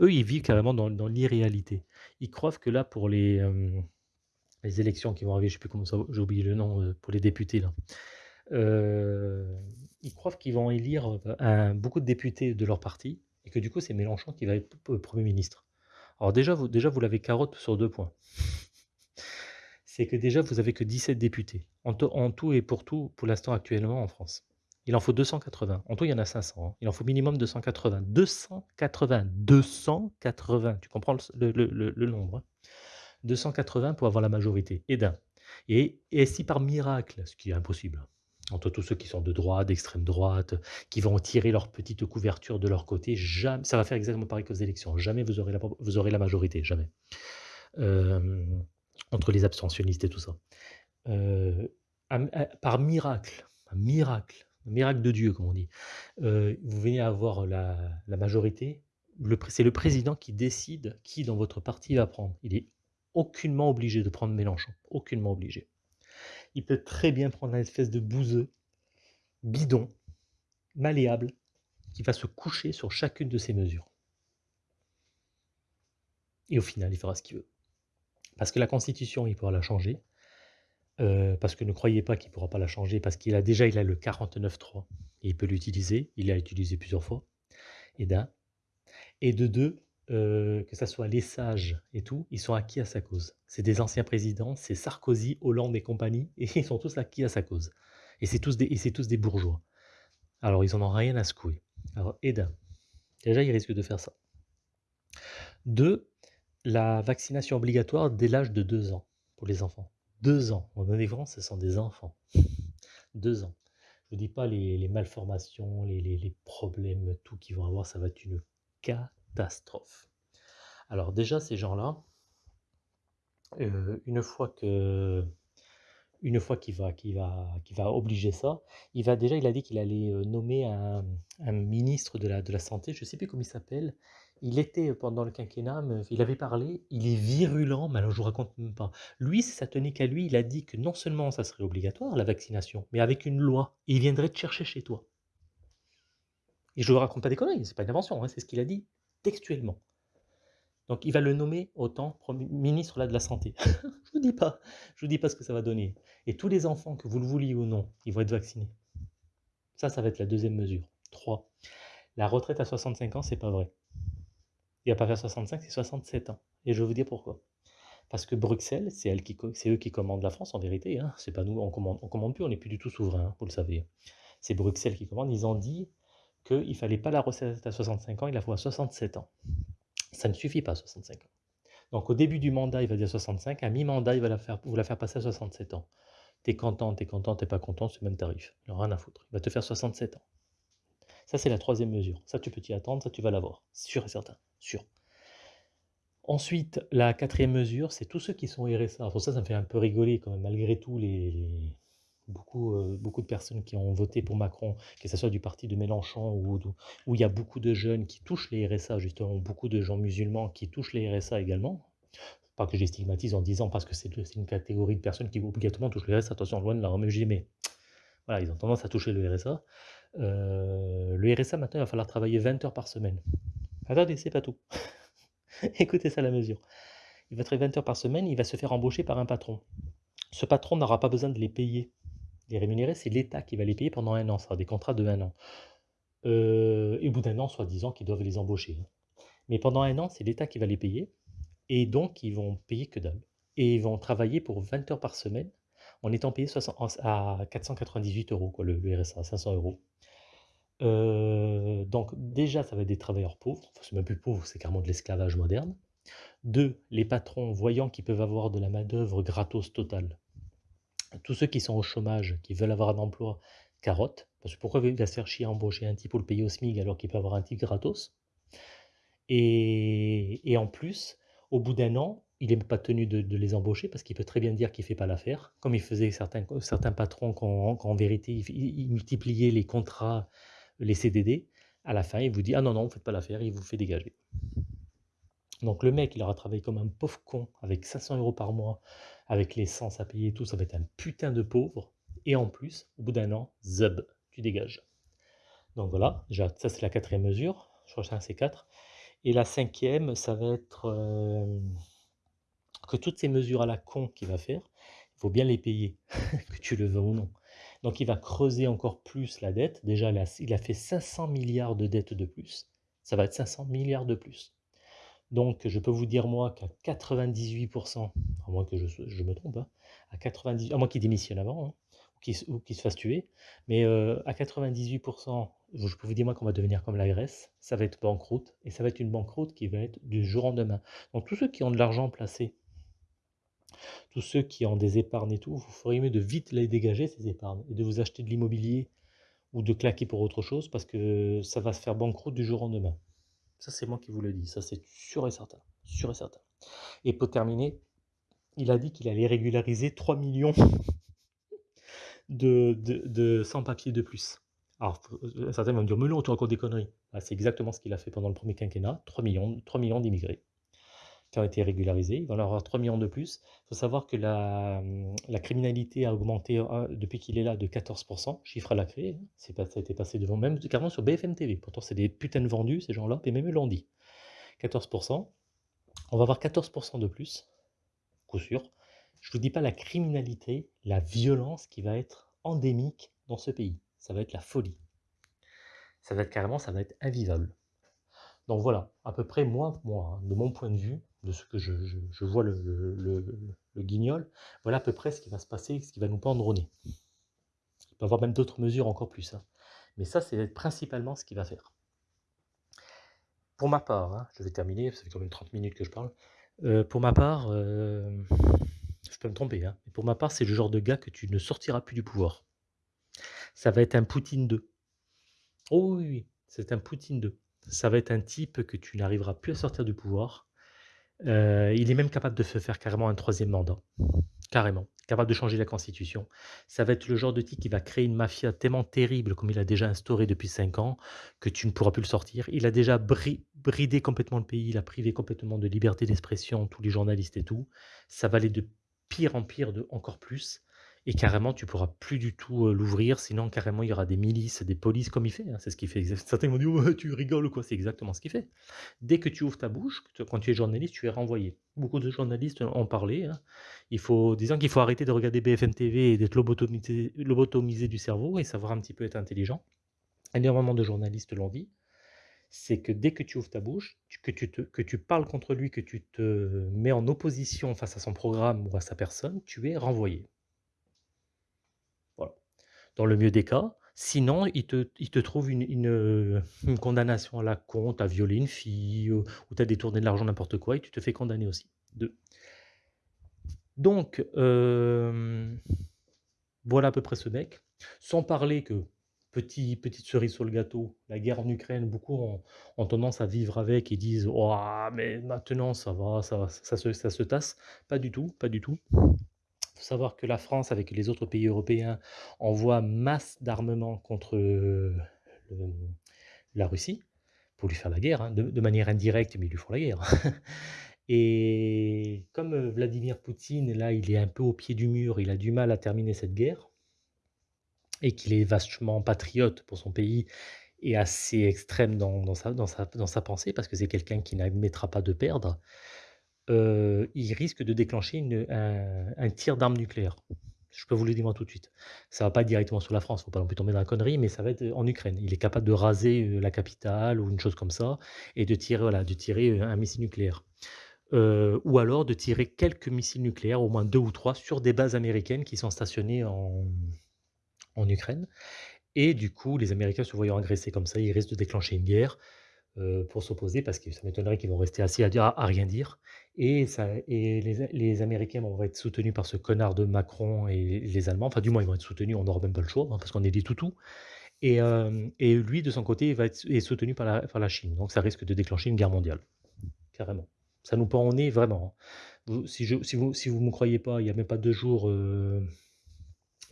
Eux, ils vivent carrément dans, l'irréalité. Ils croient que là, pour les, euh, les élections qui vont arriver, je sais plus comment ça, j'ai oublié le nom, euh, pour les députés, là. Euh, ils croient qu'ils vont élire beaucoup de députés de leur parti, et que du coup, c'est Mélenchon qui va être Premier ministre. Alors déjà, vous, déjà, l'avez carotte sur deux points c'est que déjà, vous avez que 17 députés, en, tout et pour tout, pour l'instant actuellement en France. Il en faut 280. En tout, il y en a 500. Hein. Il en faut minimum 280. 280. 280. Tu comprends le, nombre 280 hein. pour avoir la majorité. Et d'un. Et, si par miracle, ce qui est impossible, entre tous ceux qui sont de droite, d'extrême droite, qui vont tirer leur petite couverture de leur côté, ça va faire exactement pareil qu'aux élections. Jamais vous aurez la, la majorité. Jamais. Euh, entre les abstentionnistes et tout ça. Euh, par miracle, un miracle, un miracle de Dieu, comme on dit, euh, vous venez avoir la, majorité, c'est le président qui décide qui dans votre parti va prendre. Il est aucunement obligé de prendre Mélenchon, aucunement obligé. Il peut très bien prendre une espèce de bouseux, bidon, malléable, qui va se coucher sur chacune de ces mesures. Et au final, il fera ce qu'il veut. Parce que la Constitution, il pourra la changer. Euh, parce que ne croyez pas qu'il ne pourra pas la changer, parce qu'il a déjà il a le 49.3 et il peut l'utiliser. Il l'a utilisé plusieurs fois. Et d'un. Et de deux, euh, que ce soit les sages et tout, ils sont acquis à sa cause. C'est des anciens présidents, c'est Sarkozy, Hollande et compagnie, et ils sont tous acquis à sa cause. Et c'est tous des, tous des bourgeois. Alors ils n'en ont rien à secouer. Alors, d'un. Déjà, ils risquent de faire ça. Deux, la vaccination obligatoire dès l'âge de 2 ans pour les enfants. 2 ans. En France, ce sont des enfants. 2 ans. Je ne dis pas les, malformations, les, problèmes, tout qu'ils vont avoir, ça va être une Alors déjà, ces gens-là, euh, une fois que une fois qu'il va, va, va obliger ça, il va déjà, il a dit qu'il allait euh, nommer un, ministre de la, de la santé, je ne sais plus comment il s'appelle, il était pendant le quinquennat, il avait parlé, il est virulent, mais alors je vous raconte même pas. Lui, ça tenait qu'à lui, il a dit que non seulement ça serait obligatoire, la vaccination, mais avec une loi, il viendrait te chercher chez toi. Et je vous raconte pas des conneries, c'est pas une invention, hein, c'est ce qu'il a dit textuellement. Donc il va le nommer autant ministre là, de la Santé. je vous dis pas, je vous dis pas ce que ça va donner. Et tous les enfants, que vous le vouliez ou non, ils vont être vaccinés. Ça, ça va être la deuxième mesure. 3. La retraite à 65 ans, c'est pas vrai. Il va pas faire 65, c'est 67 ans. Et je vais vous dire pourquoi. Parce que Bruxelles, c'est eux qui commandent la France en vérité. Hein. C'est pas nous, on commande, on commande plus, on n'est plus du tout souverain, hein, vous le savez. C'est Bruxelles qui commande. Ils ont dit qu'il ne fallait pas la recette à 65 ans, il la faut à 67 ans. Ça ne suffit pas 65 ans. Donc au début du mandat, il va dire 65, à mi-mandat, il va la faire, vous la faire passer à 67 ans. T'es content, t'es content, t'es pas content, c'est le même tarif. Il rien à foutre. Il va te faire 67 ans. Ça, c'est la troisième mesure. Ça, tu peux t'y attendre, ça, tu vas l'avoir. Sûr et certain. Sûr. Ensuite, la quatrième mesure, c'est tous ceux qui sont RSA. Ça, ça me fait un peu rigoler quand même, malgré tout, les, beaucoup, euh, beaucoup de personnes qui ont voté pour Macron, que ce soit du parti de Mélenchon ou où il y a beaucoup de jeunes qui touchent les RSA, justement, beaucoup de gens musulmans qui touchent les RSA également. Pas que je stigmatise en disant parce que c'est une catégorie de personnes qui obligatoirement touchent le RSA, attention, loin de la mais voilà, ils ont tendance à toucher le RSA. Euh, le RSA, maintenant, il va falloir travailler 20 heures par semaine. Attendez, c'est pas tout. Écoutez ça la mesure. Il va travailler 20 heures par semaine, il va se faire embaucher par un patron. Ce patron n'aura pas besoin de les payer, les rémunérer, c'est l'État qui va les payer pendant un an. Ça sera des contrats de un an. Euh, et au bout d'un an, soi-disant, qu'ils doivent les embaucher. Mais pendant un an, c'est l'État qui va les payer. Et donc, ils vont payer que dalle. Et ils vont travailler pour 20 heures par semaine en étant payés à 498 euros, quoi, le, le RSA, 500 euros. Euh, donc déjà, ça va être des travailleurs pauvres, enfin, c'est même plus pauvre, c'est carrément de l'esclavage moderne. Deux, les patrons, voyant qu'ils peuvent avoir de la main-d'œuvre gratos totale, tous ceux qui sont au chômage, qui veulent avoir un emploi, carotte, parce que pourquoi il va se faire chier à embaucher un type pour le payer au SMIC alors qu'il peut avoir un type gratos? Et, en plus, Au bout d'un an, il n'est pas tenu de, les embaucher parce qu'il peut très bien dire qu'il ne fait pas l'affaire, comme il faisait certains, certains patrons qu'en vérité, il, il multipliait les contrats, les CDD. À la fin, il vous dit, ah non, non, vous ne faites pas l'affaire, il vous fait dégager. Donc le mec, il aura travaillé comme un pauvre con avec 500 euros par mois, avec l'essence à payer et tout, ça va être un putain de pauvre. Et en plus, au bout d'un an, zub, tu dégages. Donc voilà, déjà, ça c'est la quatrième mesure. Je crois que c'est quatre. Et la cinquième, ça va être euh, que toutes ces mesures à la con qu'il va faire, il faut bien les payer, que tu le veux ou non. Donc il va creuser encore plus la dette. Déjà, il a fait 500 milliards de dettes de plus. Ça va être 500 milliards de plus. Donc, je peux vous dire, moi, qu'à 98%, à moins que je, me trompe, hein, à, 90, à moins qu'il démissionne avant, hein, ou qu'il se fasse tuer, mais euh, à 98%, je peux vous dire, moi, qu'on va devenir comme la Grèce, ça va être banqueroute, et ça va être une banqueroute qui va être du jour au lendemain. Donc, tous ceux qui ont de l'argent placé, tous ceux qui ont des épargnes et tout, vous feriez mieux de vite les dégager, ces épargnes, et de vous acheter de l'immobilier ou de claquer pour autre chose, parce que ça va se faire banqueroute du jour au lendemain. Ça, c'est moi qui vous le dis. Ça, c'est sûr et certain. Sûr et certain. Et pour terminer, il a dit qu'il allait régulariser 3 millions de, sans-papiers de plus. Alors, euh, certains vont me dire, mais non, tu racontes des conneries. Ah, c'est exactement ce qu'il a fait pendant le premier quinquennat. 3 millions, 3 millions d'immigrés ont été régularisés. Il va en avoir 3 millions de plus. Il faut savoir que la, la criminalité a augmenté euh, depuis qu'il est là de 14%, chiffre à la clé. C'est pas, ça a été passé devant, même carrément sur BFM TV. Pourtant, c'est des putains de vendus, ces gens-là, et même eux l'ont dit. 14%. On va avoir 14% de plus, coup sûr. Je ne vous dis pas la criminalité, la violence qui va être endémique dans ce pays. Ça va être la folie. Ça va être carrément, ça va être invivable. Donc voilà, à peu près moi, moi, hein, de mon point de vue, de ce que je, vois le, guignol, voilà à peu près ce qui va se passer, ce qui va nous pendre. Il peut y avoir même d'autres mesures encore plus. Hein. Mais ça, c'est principalement ce qu'il va faire. Pour ma part, hein, je vais terminer, ça fait quand même 30 minutes que je parle. Euh, pour ma part, euh, je peux me tromper, hein, mais pour ma part, c'est le genre de gars que tu ne sortiras plus du pouvoir. Ça va être un Poutine 2. Oh oui, oui, c'est un Poutine 2 ça va être un type que tu n'arriveras plus à sortir du pouvoir. Euh, il est même capable de faire carrément un troisième mandat. Carrément. Capable de changer la constitution. Ça va être le genre de type qui va créer une mafia tellement terrible, comme il a déjà instauré depuis cinq ans, que tu ne pourras plus le sortir. Il a déjà bridé complètement le pays, il a privé complètement de liberté d'expression, tous les journalistes et tout. Ça va aller de pire en pire, de encore plus et carrément tu pourras plus du tout l'ouvrir, sinon carrément il y aura des milices, des polices comme il fait, hein, c'est ce qu'il fait. Certains vont dire tu rigoles quoi, c'est exactement ce qu'il fait. Dès que tu ouvres ta bouche, quand tu es journaliste, tu es renvoyé. Beaucoup de journalistes ont parlé. Hein. Il faut, disons qu'il faut arrêter de regarder BFM TV et d'être lobotomisé, du cerveau et savoir un petit peu être intelligent. Énormément de journalistes l'ont dit. C'est que dès que tu ouvres ta bouche, que tu, te, que tu parles contre lui, que tu te mets en opposition face à son programme ou à sa personne, tu es renvoyé dans le mieux des cas. Sinon, il te, trouve une, une, condamnation à la con, tu as violé une fille, ou, tu as détourné de l'argent, n'importe quoi, et tu te fais condamner aussi. Donc, euh, voilà à peu près ce mec. Sans parler que, petit, petite cerise sur le gâteau, la guerre en Ukraine, beaucoup ont, tendance à vivre avec et disent oh, mais maintenant ça va, ça se tasse. Pas du tout, pas du tout. Faut savoir que la France, avec les autres pays européens, envoie masse d'armements contre la Russie pour lui faire la guerre, hein, de, manière indirecte, mais ils lui font la guerre. Et comme Vladimir Poutine, là, il est un peu au pied du mur, il a du mal à terminer cette guerre, et qu'il est vachement patriote pour son pays et assez extrême dans sa pensée, parce que c'est quelqu'un qui n'admettra pas de perdre, il risque de déclencher un tir d'arme nucléaire. Je peux vous le dire tout de suite. Ça va pas directement sur la France, faut pas non plus tomber dans la connerie, mais ça va être, en Ukraine. Il est capable de raser, la capitale ou une chose comme ça et de tirer, voilà, de tirer, un missile nucléaire. ou alors de tirer quelques missiles nucléaires, au moins deux ou trois, sur des bases américaines qui sont stationnées en Ukraine et du coup, les Américains se voyant agressés comme ça, ils risquent de déclencher une guerre. Euh, pour s'opposer parce que ça m'étonnerait qu'ils vont rester assis à rien dire. Et, les, Américains vont être soutenus par ce connard de Macron et les Allemands. Enfin, du moins, ils vont être soutenus, on n'aura même pas le choix, hein, parce qu'on est des toutous. Et, euh, et, lui, de son côté, va être est soutenu par la, Chine. Donc ça risque de déclencher une guerre mondiale. Carrément. Ça nous pend au nez vraiment, hein. Si vous vous me croyez pas, il y a même pas 2 jours, heu,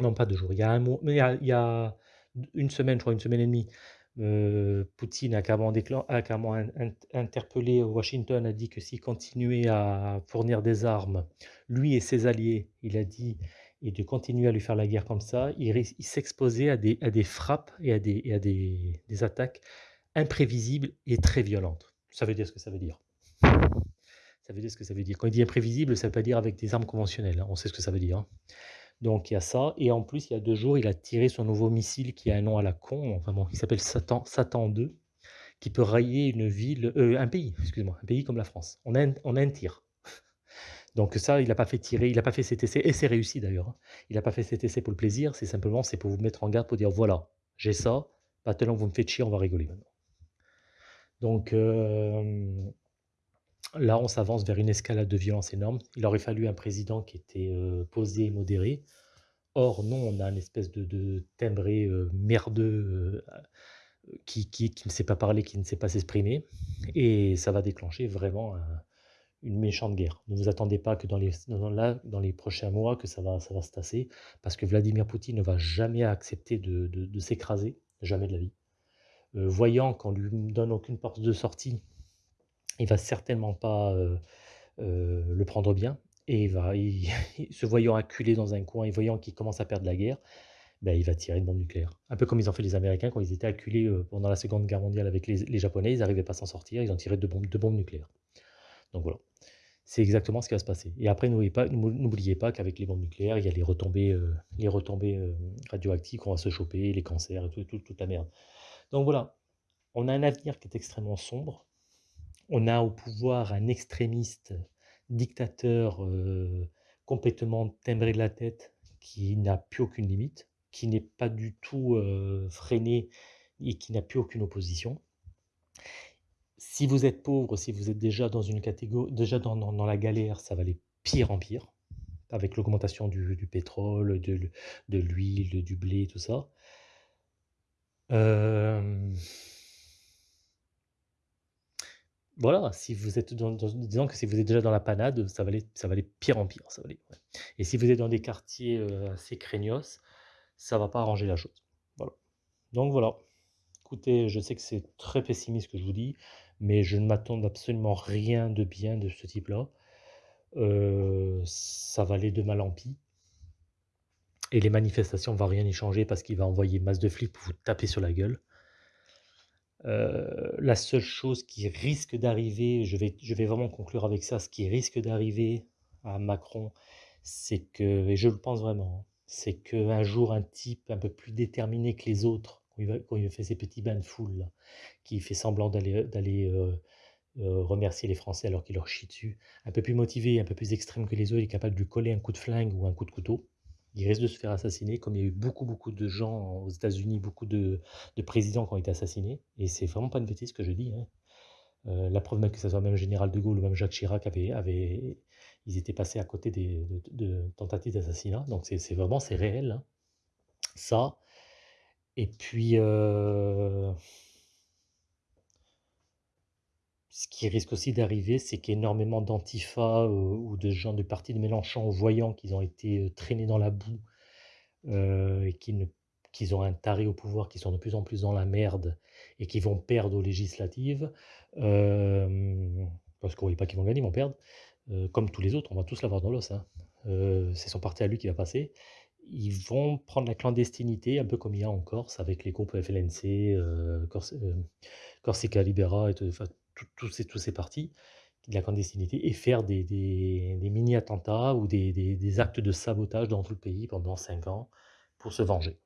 non pas 2 jours, il y a un mois il y a d semaine, je crois, une semaine et demie, heu, Poutine a carrément interpellé Washington, a dit que s'il continuait à fournir des armes, lui et ses alliés, il a dit et de continuer à lui faire la guerre comme ça, il s'exposait à des frappes et à des attaques imprévisibles et très violentes. Ça veut dire ce que ça veut dire. Ça veut dire ce que ça veut dire. Quand il dit imprévisible, ça veut pas dire avec des armes conventionnelles, on sait ce que ça veut dire, hein. Donc il y a ça et en plus, il y a 2 jours, il a tiré son nouveau missile qui a un nom à la con, enfin bon, il s'appelle Satan Satan 2, qui peut rayer une ville, heu, un pays, excuse-moi, un pays comme la France. On a un tir. Donc ça, il a pas fait tirer, il a pas fait cet essai et c'est réussi d'ailleurs, hein. Il a pas fait cet essai pour le plaisir, c'est simplement, c'est pour vous mettre en garde, pour dire: «Voilà, j'ai ça, maintenant que vous me faites chier, on va rigoler maintenant». Donc hem, là, on s'avance vers une escalade de violence énorme. Il aurait fallu un président qui était, heu, posé et modéré. Or non, on a un espèce de de timbré, heu, merdeux, heu, qui qui qui ne sait pas parler, qui ne sait pas s'exprimer et ça va déclencher vraiment un une méchante guerre. Ne vous attendez pas que dans les prochains mois que ça va ça va se tasser parce que Vladimir Poutine ne va jamais accepter de s'écraser, jamais de la vie. Voyant qu'on lui donne aucune porte de sortie, il va certainement pas, le prendre bien et il va se voyant acculé dans un coin et voyant qu'il commence à perdre la guerre, bah, il va tirer une bombe nucléaire. Un peu comme ils ont fait les Américains quand ils étaient acculés, pendant la Seconde Guerre mondiale avec les Japonais, ils n'arrivaient pas à s'en sortir, ils ont tiré 2 bombes 2 bombes nucléaires. Donc voilà, c'est exactement ce qui va se passer et après n'oubliez pas pas qu'avec les bombes nucléaires, il y a les retombées, radioactives qu'on va se choper, les cancers et tout toute la merde. Donc voilà, on a un avenir qui est extrêmement sombre. On a au pouvoir un extrémiste dictateur, heu, complètement timbré de la tête, qui n'a plus aucune limite, qui n'est pas du tout, heu, freiné et qui n'a plus aucune opposition. Si vous êtes pauvre, si vous êtes déjà dans une catégo déjà dans la galère, ça va aller pire en pire, avec l'augmentation du pétrole, de l'huile, du blé, tout ça. Voilà, si vous êtes dans que si vous êtes déjà dans la panade, ça va aller ça va aller pire en pire, ça va aller, et si vous êtes dans des quartiers, heu, assez craignos, ça va pas arranger la chose. Voilà. Donc voilà. Écoutez, je sais que c'est très pessimiste ce que je vous dis, mais je ne m'attends absolument rien de bien de ce type-là. Heu, ça va aller de mal en pis et les manifestations, va rien y changer parce qu'il va envoyer masse de flics pour vous taper sur la gueule. Heu, la seule chose qui risque d'arriver, je vais je vais vraiment conclure avec ça, ce qui risque d'arriver à Macron, c'est que et je le pense vraiment, hein, c'est qu'un jour un type un peu plus déterminé que les autres, quand il fait ses petits bains de foule qui fait semblant d'aller, heu heu, remercier les Français alors qu'il leur chie dessus, un peu plus motivé, un peu plus extrême que les autres, il est capable de lui coller un coup de flingue ou un coup de couteau. Il risque de se faire assassiner comme il y a eu beaucoup, beaucoup de gens aux États-Unis, beaucoup de de présidents qui ont été assassinés et c'est vraiment pas une bêtise ce que je dis, hein. Heu, la preuve même que ça soit même général de Gaulle ou même Jacques Chirac ils étaient passés à côté de tentatives d'assassinat donc c'est vraiment c'est réel, hein. Ça et puis, heu ce qui risque aussi d'arriver, c'est qu'énormément d'antifa, heu, ou de gens du parti de Mélenchon, voyant qu'ils ont été, heu, traînés dans la boue, heu, et qu'ils ne qu'ils ont un taré au pouvoir, qui sont de plus en plus dans la merde et qui vont perdre aux législatives, parce qu'on voit pas qu'ils vont gagner, ils vont perdre, comme tous les autres, on va tous l'avoir dans l'os, hein. C'est son parti à lui qui va passer. Ils vont prendre la clandestinité, un peu comme il y a en Corse avec les groupes FLNC, Corsica Libera et tout, tous tous ces tous ces partis, de la clandestinité et faire des des des mini attentats ou des des actes de sabotage dans tout le pays pendant 5 ans pour se venger.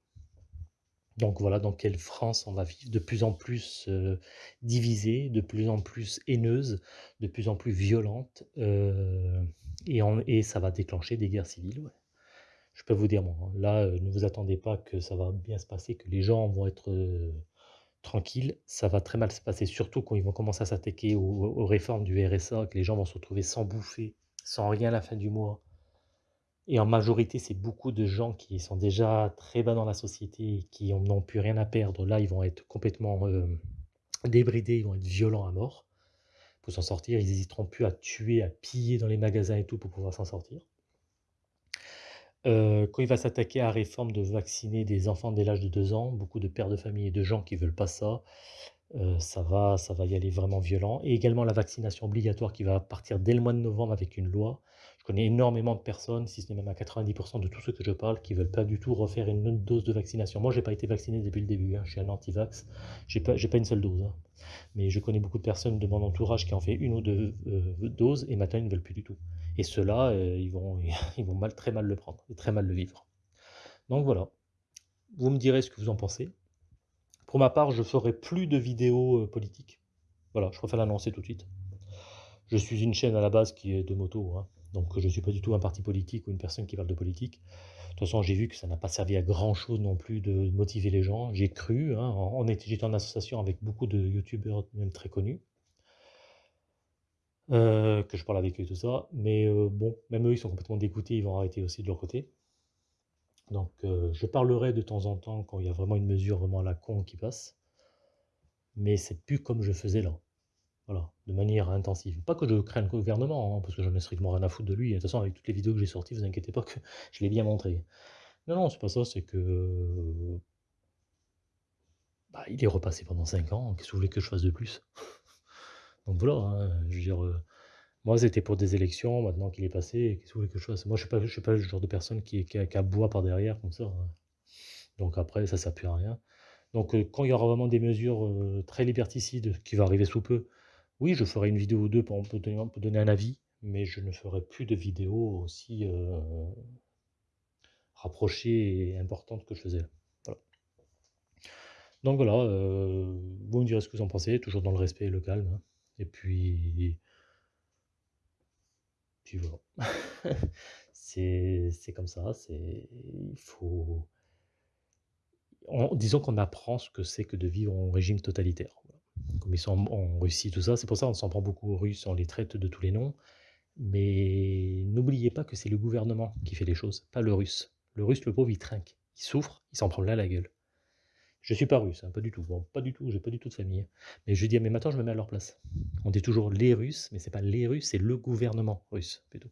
Donc voilà dans quelle France on va vivre, de plus en plus, heu, divisée, de plus en plus haineuse, de plus en plus violente, heu et et ça va déclencher des guerres civiles. Je peux vous dire hein, là, heu, ne vous attendez pas que ça va bien se passer, que les gens vont être, tranquilles. Ça va très mal se passer, surtout quand ils vont commencer à s'attaquer aux réformes du RSA, que les gens vont se retrouver sans bouffer, sans rien à la fin du mois et en majorité, c'est beaucoup de gens qui sont déjà très bas dans la société qui n'ont plus rien à perdre. Là, ils vont être complètement, hem, débridés, ils vont être violents à mort faut s'en sortir. Ils hésiteront plus à tuer, à piller dans les magasins et tout pour pouvoir s'en sortir. Euh, quand il va s'attaquer à la réforme de vacciner des enfants dès l'âge de 2 ans, beaucoup de pères de famille et de gens qui veulent pas ça, euh, ça va ça va y aller vraiment violent et également la vaccination obligatoire qui va partir dès le mois de novembre avec une loi. Je connais énormément de personnes, si ce n'est même à 90% de tous ceux que je parle, qui veulent pas du tout refaire une autre dose de vaccination. Moi, j'ai pas été vacciné depuis le début, hein, je suis un anti-vax, pas j'ai pas une seule dose, hein. Mais je connais beaucoup de personnes de mon entourage qui ont fait une ou deux euh, doses et maintenant ils ne veulent plus du tout. Et ceux-là, euh, ils vont mal très mal le prendre et très mal le vivre. Donc voilà. Vous me direz ce que vous en pensez. Pour ma part, je ferai plus de vidéos euh, politiques. Voilà, je préfère l'annoncer tout de suite. Je suis une chaîne à la base qui est de moto, hein. Donc je ne suis pas du tout un parti politique ou une personne qui parle de politique. De toute façon, j'ai vu que ça n'a pas servi à grand chose non plus de motiver les gens. J'ai cru, hein, j'étais en association avec beaucoup de youtubeurs, même très connus, euh, que je parle avec eux et tout ça. Mais euh, bon, même eux, ils sont complètement dégoûtés, ils vont arrêter aussi de leur côté. Donc euh, je parlerai de temps en temps quand il y a vraiment une mesure vraiment à la con qui passe. Mais c'est plus comme je faisais là. Voilà, de manière intensive. Pas que je craigne le gouvernement, hein, parce que j'en ai strictement rien à foutre de lui. De toute façon, avec toutes les vidéos que j'ai sorties, vous inquiétez pas que je l'ai bien montré. Non, non, c'est pas ça, c'est que... Bah, il est repassé pendant 5 ans, qu'est-ce que vous voulez que je fasse de plus? Donc voilà, hein, je veux dire... Euh, moi, c'était pour des élections, maintenant qu'il est passé, qu'est-ce que vous voulez que je fasse? Moi, je ne suis, pas le genre de personne qui, qui, qui aboie par derrière, comme ça. Hein. Donc après, ça ne plus à rien. Donc euh, quand il y aura vraiment des mesures euh, très liberticides, qui va arriver sous peu, oui, je ferai une vidéo ou deux pour, donner, un avis, mais je ne ferai plus de vidéos aussi euh, rapprochées et importantes que je faisais Donc voilà, vous me direz ce que vous en pensez, toujours dans le respect et le calme. Hein. Et puis, puis voilà. c'est comme ça, il faut disons qu'on apprend ce que c'est que de vivre en régime totalitaire. Comme ils sont en, Russie, tout ça, c'est pour ça qu'on s'en prend beaucoup aux Russes, on les traite de tous les noms. Mais n'oubliez pas que c'est le gouvernement qui fait les choses, pas le Russe. Le Russe, le pauvre, il trinque, il souffre, il s'en prend là la gueule. Je suis pas russe, hein, pas du tout. Bon, pas du tout, j'ai pas du tout de famille. Mais je dis, mais maintenant je me mets à leur place. On dit toujours les Russes, mais c'est pas les Russes, c'est le gouvernement russe plutôt.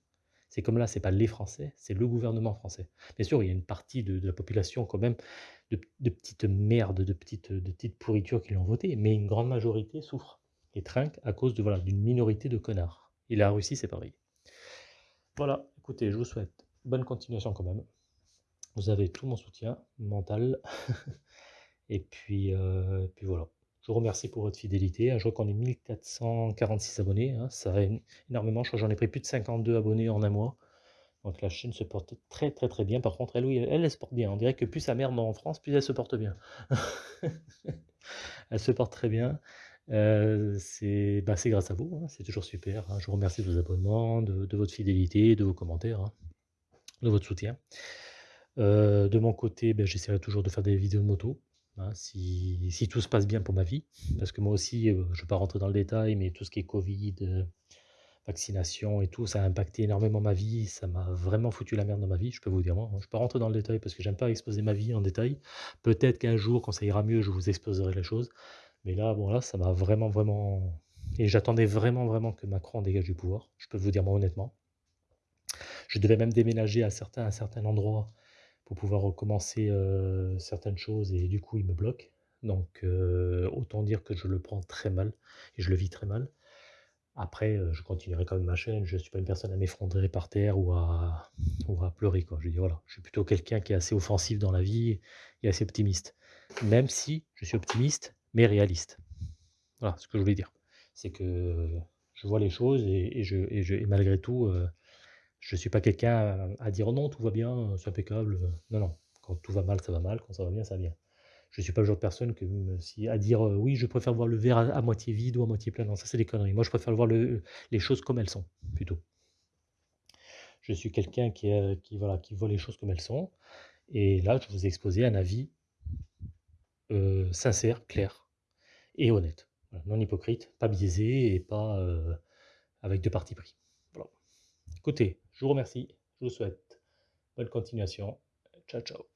C'est comme là, c'est pas les Français, c'est le gouvernement français. Bien sûr, il y a une partie de, la population quand même de, petites merdes, de petites, petites pourritures qui l'ont voté, mais une grande majorité souffre et trinque à cause de voilà d'une minorité de connards. Et la Russie, c'est pareil. Voilà, écoutez, je vous souhaite bonne continuation quand même. Vous avez tout mon soutien mental. Et puis, euh, puis voilà. Je vous remercie pour votre fidélité. Je crois qu'on est 1446 abonnés. Hein. Ça va énormément. Je crois que j'en ai pris plus de 52 abonnés en un mois. Donc la chaîne se porte très très très bien. Par contre, elle, oui, elle, se porte bien. On dirait que plus sa mère en France, plus elle se porte bien. elle se porte très bien. Euh, bah, c'est grâce à vous. Hein. C'est toujours super. Hein. Je vous remercie de vos abonnements, de, votre fidélité, de vos commentaires, de votre soutien. Euh, de mon côté, ben, j'essaierai toujours de faire des vidéos de moto. Hein, si, tout se passe bien pour ma vie, parce que moi aussi, euh, je ne vais pas rentrer dans le détail, mais tout ce qui est Covid, vaccination et tout, ça a impacté énormément ma vie, ça m'a vraiment foutu la merde dans ma vie, je peux vous dire moi. Je ne vais pas rentrer dans le détail parce que j'aime pas exposer ma vie en détail. Peut-être qu'un jour, quand ça ira mieux, je vous exposerai les choses. Mais là, bon là, ça m'a vraiment, vraiment... Et j'attendais vraiment, vraiment que Macron dégage du pouvoir, je peux vous dire moi honnêtement. Je devais même déménager à certains, à certains endroits pour pouvoir recommencer certaines choses et du coup il me bloque. Donc autant dire que je le prends très mal et je le vis très mal. Après, je continuerai quand même ma chaîne, je ne suis pas une personne à m'effondrer par terre ou à, ou à pleurer. Quoi. Je, dis, voilà, je suis plutôt quelqu'un qui est assez offensif dans la vie et assez optimiste. Même si je suis optimiste, mais réaliste. Voilà ce que je voulais dire. C'est que je vois les choses et, je, et, je, et malgré tout, je ne suis pas quelqu'un à, dire: «Oh non, tout va bien, c'est impeccable», non, non, quand tout va mal, ça va mal, quand ça va bien, ça va bien. Je ne suis pas le genre de personne à dire, «Oui, je préfère voir le verre à moitié vide ou à moitié plein», non, ça c'est des conneries. Moi, je préfère voir les choses comme elles sont, plutôt. Je suis quelqu'un qui, qui, voit les choses comme elles sont et là, je vous ai exposé un avis, sincère, clair et honnête. non hypocrite, pas biaisé et pas, avec de parti pris. Voilà. Écoutez, je vous remercie, je vous souhaite bonne continuation. Ciao, ciao.